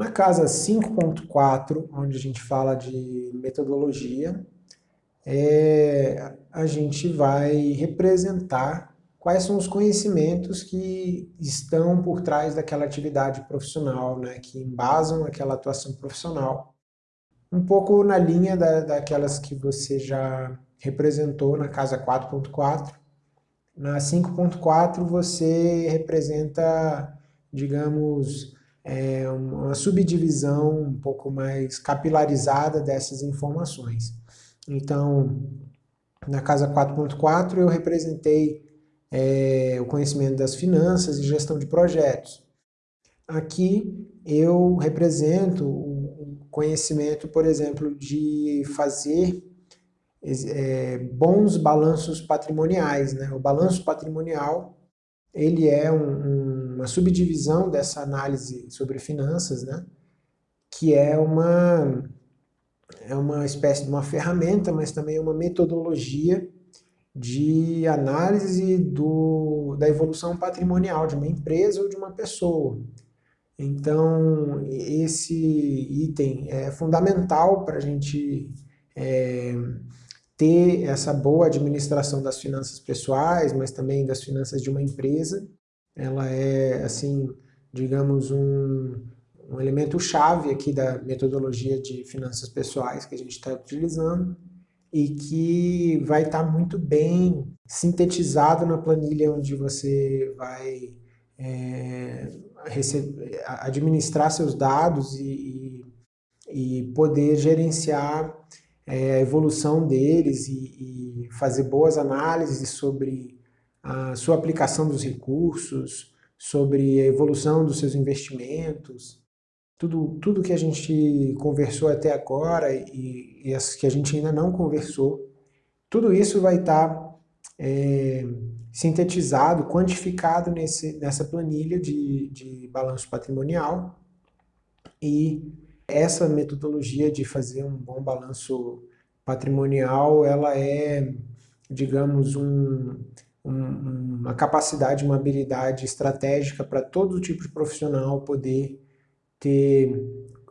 Na casa 5.4, onde a gente fala de metodologia, é, a gente vai representar quais são os conhecimentos que estão por trás daquela atividade profissional, né, que embasam aquela atuação profissional. Um pouco na linha da, daquelas que você já representou na casa 4.4. Na 5.4 você representa, digamos, é, uma subdivisão um pouco mais capilarizada dessas informações. Então, na casa 4.4 eu representei é, o conhecimento das finanças e gestão de projetos. Aqui eu represento o conhecimento, por exemplo, de fazer é, bons balanços patrimoniais. Né? O balanço patrimonial ele é um, uma subdivisão dessa análise sobre finanças, né? que é uma, é uma espécie de uma ferramenta, mas também é uma metodologia de análise do, da evolução patrimonial de uma empresa ou de uma pessoa. Então, esse item é fundamental para a gente é, ter essa boa administração das finanças pessoais, mas também das finanças de uma empresa. Ela é, assim, digamos, um, um elemento chave aqui da metodologia de finanças pessoais que a gente está utilizando e que vai estar tá muito bem sintetizado na planilha onde você vai é, receber, administrar seus dados e, e, e poder gerenciar é, a evolução deles e, e, fazer boas análises sobre a sua aplicação dos recursos, sobre a evolução dos seus investimentos, tudo, tudo que a gente conversou até agora e, e as que a gente ainda não conversou, tudo isso vai estar tá, é, sintetizado, quantificado nesse, nessa planilha de, de balanço patrimonial e essa metodologia de fazer um bom balanço patrimonial, ela é, digamos, um, um, uma capacidade, uma habilidade estratégica para todo tipo de profissional poder ter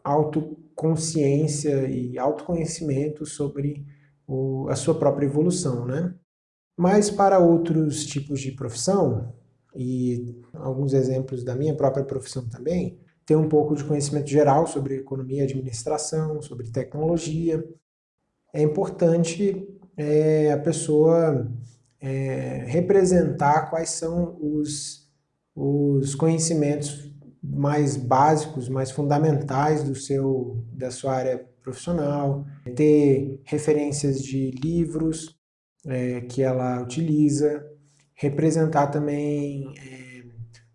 autoconsciência e autoconhecimento sobre o, a sua própria evolução, né? Mas para outros tipos de profissão, e alguns exemplos da minha própria profissão também, ter um pouco de conhecimento geral sobre economia e administração, sobre tecnologia. É importante é, a pessoa é, representar quais são os, os conhecimentos mais básicos, mais fundamentais do seu, da sua área profissional, ter referências de livros é, que ela utiliza, representar também é,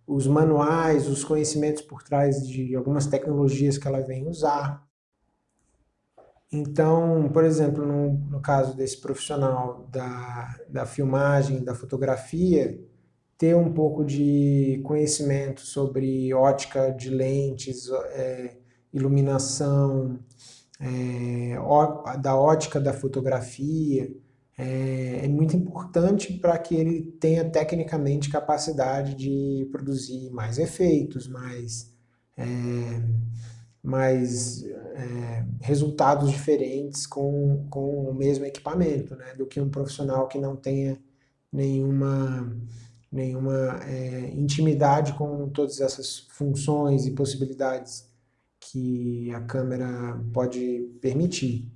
os manuais, os conhecimentos por trás de algumas tecnologias que ela vem usar. Então, por exemplo, no, no caso desse profissional da, da filmagem, da fotografia, ter um pouco de conhecimento sobre ótica de lentes, é, iluminação, é, ó, da ótica da fotografia, é, é muito importante para que ele tenha tecnicamente capacidade de produzir mais efeitos, mais, é, mais é, resultados diferentes com, com o mesmo equipamento, né, do que um profissional que não tenha nenhuma, nenhuma é, intimidade com todas essas funções e possibilidades que a câmera pode permitir.